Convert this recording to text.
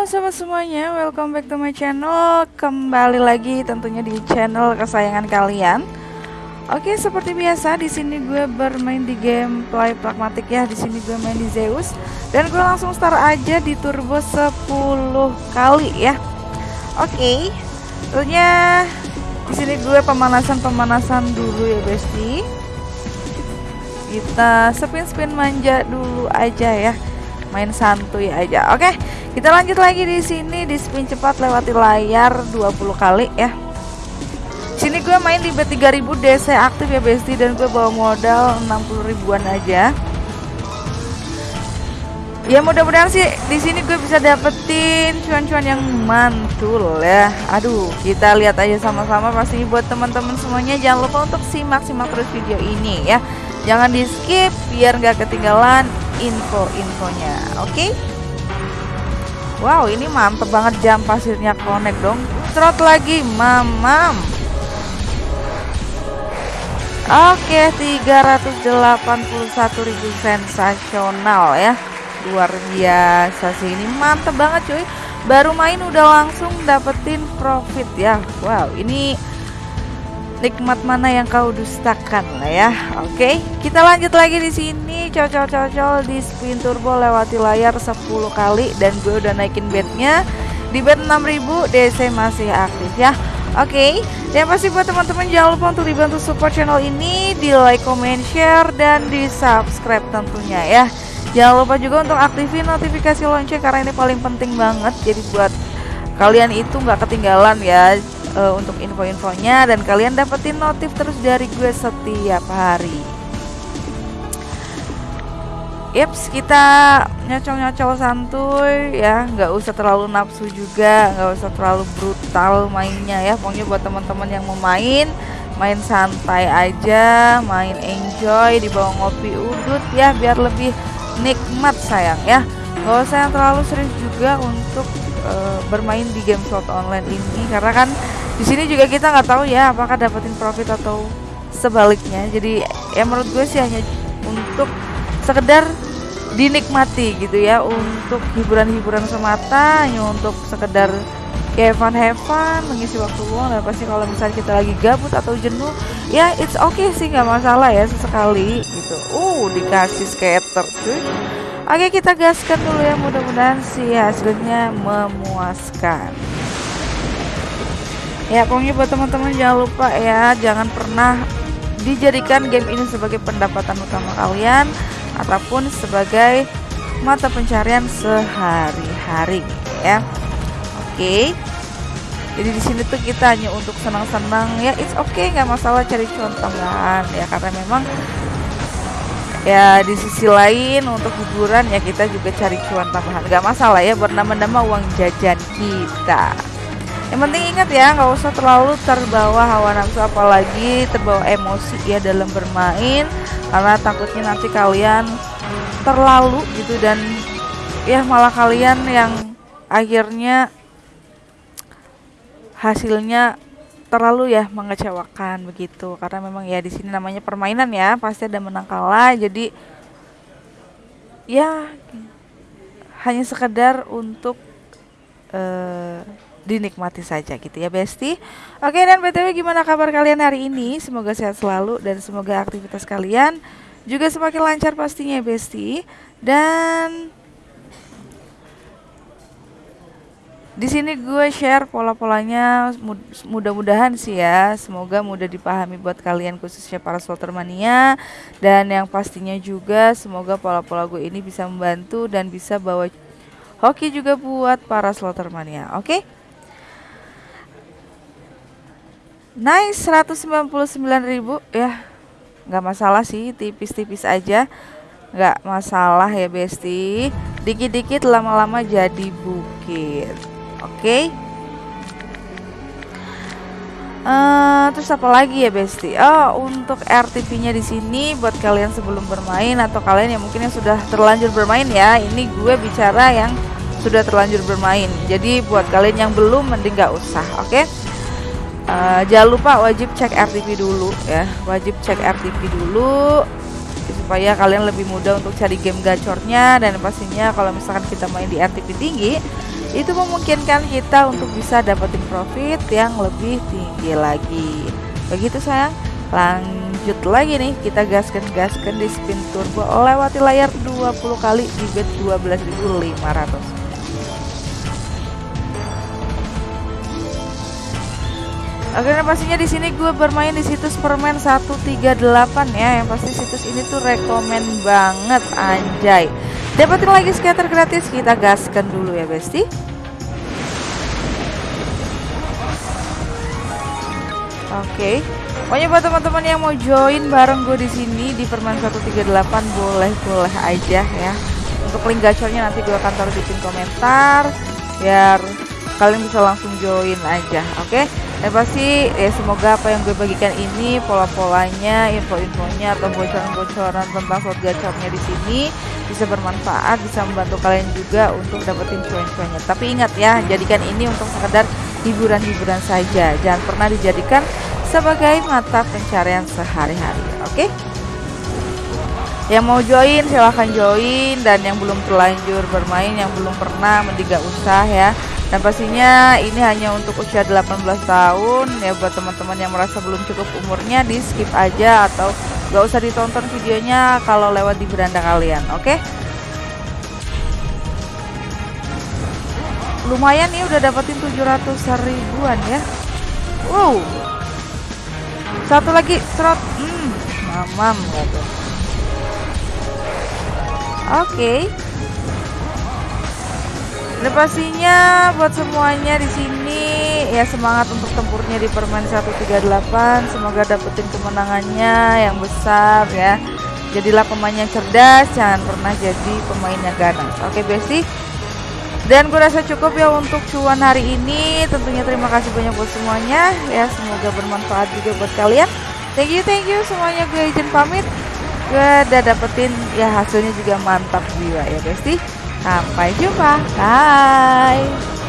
Halo sobat semuanya, welcome back to my channel. Kembali lagi tentunya di channel kesayangan kalian. Oke, seperti biasa di sini gue bermain di game play pragmatik ya. Di sini gue main di Zeus dan gue langsung start aja di turbo 10 kali ya. Oke. Tentunya di sini gue pemanasan-pemanasan dulu ya, Besti. Kita spin-spin manja dulu aja ya main santuy aja. Oke, kita lanjut lagi di sini di spin cepat lewati layar 20 kali ya. Sini gue main di B3000 DC aktif ya Besti dan gue bawa modal 60 ribuan aja. Ya mudah-mudahan sih di sini gue bisa dapetin cuan-cuan yang mantul ya. Aduh, kita lihat aja sama-sama pasti buat teman-teman semuanya jangan lupa untuk simak-simak terus video ini ya. Jangan di skip biar nggak ketinggalan info-infonya oke? Okay? Wow ini mantep banget jam pasirnya connect dong. Trot lagi mamam. Oke okay, 381.000 sensasional ya. Luar biasa sih ini mantep banget cuy. Baru main udah langsung dapetin profit ya. Wow ini nikmat mana yang kau dustakan lah ya oke okay, kita lanjut lagi di sini cocol-cocol di spin turbo lewati layar 10 kali dan gue udah naikin bednya di bed 6000 DC masih aktif ya Oke, okay. dan pasti buat teman-teman jangan lupa untuk dibantu support channel ini di like, comment, share, dan di subscribe tentunya ya. Jangan lupa juga untuk aktifin notifikasi lonceng karena ini paling penting banget. Jadi buat kalian itu nggak ketinggalan ya uh, untuk info-infonya dan kalian dapetin notif terus dari gue setiap hari. Yaps, kita nyocol-nyocol santuy ya, nggak usah terlalu nafsu juga, nggak usah terlalu brutal mainnya ya. Pokoknya buat teman-teman yang mau main, main santai aja, main enjoy di bawah ngopi udut ya, biar lebih nikmat sayang ya. Gak usah yang terlalu serius juga untuk uh, bermain di game slot online ini karena kan di sini juga kita nggak tahu ya apakah dapetin profit atau sebaliknya. Jadi ya menurut gue sih hanya untuk sekedar dinikmati gitu ya. Untuk hiburan-hiburan semata hanya untuk sekedar kayak fun mengisi waktu luang. Dan pasti kalau misalnya kita lagi gabut atau jenuh ya it's okay sih nggak masalah ya sesekali gitu. Uh dikasih skater cuy. Oke kita gaskan dulu ya. Mudah-mudahan sih hasilnya memuaskan ya pokoknya buat teman-teman jangan lupa ya jangan pernah dijadikan game ini sebagai pendapatan utama kalian ataupun sebagai mata pencarian sehari-hari ya. Oke. Jadi di sini tuh kita hanya untuk senang-senang ya it's okay nggak masalah cari cuan tambahan ya karena memang ya di sisi lain untuk hiburan ya kita juga cari cuan tambahan. Nggak masalah ya bernama-nama uang jajan kita yang penting ingat ya nggak usah terlalu terbawa hawa nafsu apalagi terbawa emosi ya dalam bermain. Karena takutnya nanti kalian terlalu gitu dan ya malah kalian yang akhirnya hasilnya terlalu ya mengecewakan begitu. Karena memang ya di sini namanya permainan ya pasti ada menang kalah. Jadi ya hanya sekedar untuk uh, dinikmati saja gitu ya Besti. Oke dan BTW gimana kabar kalian hari ini? Semoga sehat selalu dan semoga aktivitas kalian juga semakin lancar pastinya Besti. Dan di sini gue share pola-polanya mudah-mudahan sih ya semoga mudah dipahami buat kalian khususnya para slotter mania. Dan yang pastinya juga semoga pola-pola gue ini bisa membantu dan bisa bawa hoki juga buat para slotter mania. Oke? okay? Nice 199.000 ya nggak masalah sih tipis-tipis aja. Nggak masalah ya Besti. Dikit-dikit lama-lama jadi bukit. Oke? Okay? uh, eh, terus apa lagi ya Besti? Oh untuk RTP nya di sini buat kalian sebelum bermain atau kalian yang mungkin yang sudah terlanjur bermain ya ini gue bicara yang sudah terlanjur bermain. Jadi buat kalian yang belum mending nggak usah oke? okay? Uh, jangan lupa wajib cek RTP dulu ya. Wajib cek RTP dulu supaya kalian lebih mudah untuk cari game gacornya dan pastinya kalau misalkan kita main di RTP tinggi itu memungkinkan kita untuk bisa dapetin profit yang lebih tinggi lagi. Begitu sayang. Lanjut lagi nih kita gaskan-gaskan di spin turbo lewati layar 20 kali di bet 12.500 Nah pastinya di sini gue bermain di situs permen 138 ya. Yang pasti situs ini tuh rekomen banget anjay. Dapetin lagi scatter gratis, kita gaskan dulu ya, Besti. Oke. Pokoknya buat teman-teman yang mau join bareng gue di sini di Permen 138 boleh-boleh aja ya. Untuk link gacornya nanti gue akan taruh di pin komentar biar kalian bisa langsung join aja, oke? Okay? ya pasti ya semoga apa yang gue bagikan ini pola-polanya info-infonya atau bocoran-bocoran tentang slot gacornya di sini bisa bermanfaat bisa membantu kalian juga untuk dapetin cuan-cuannya tapi ingat ya jadikan ini untuk sekedar hiburan-hiburan saja jangan pernah dijadikan sebagai mata pencarian sehari-hari oke okay? yang mau join silahkan join dan yang belum terlanjur bermain yang belum pernah mending gak usah ya dan pastinya ini hanya untuk usia 18 tahun ya buat teman-teman yang merasa belum cukup umurnya di skip aja atau gak usah ditonton videonya kalau lewat di beranda kalian oke okay? lumayan nih udah dapetin 700 ribuan ya wow satu lagi serot hmm mamam oke okay. Dan pastinya buat semuanya di sini ya semangat untuk tempurnya di permen 138. Semoga dapetin kemenangannya yang besar ya. Jadilah pemain yang cerdas, jangan pernah jadi pemain yang ganas. Oke, Besti. Dan gue rasa cukup ya untuk cuan hari ini. Tentunya terima kasih banyak buat semuanya ya. Semoga bermanfaat juga buat kalian. Thank you, thank you semuanya. Gue izin pamit. Gue udah dapetin ya hasilnya juga mantap jiwa ya, Besti. Sampai jumpa. Bye.